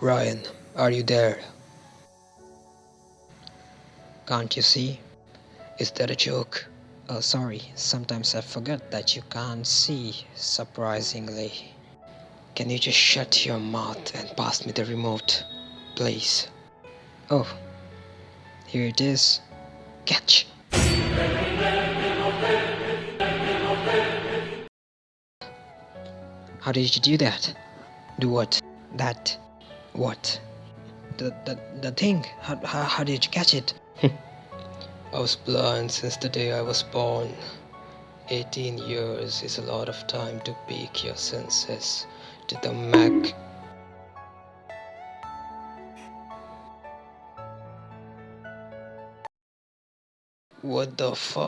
Ryan, are you there? Can't you see? Is that a joke? Oh, sorry, sometimes I forget that you can't see, surprisingly. Can you just shut your mouth and pass me the remote, please? Oh, here it is. Catch! How did you do that? Do what? That. What? The, the, the thing. How, how, how did you catch it? I was blind since the day I was born. 18 years is a lot of time to peak your senses to the mac. What the fuck?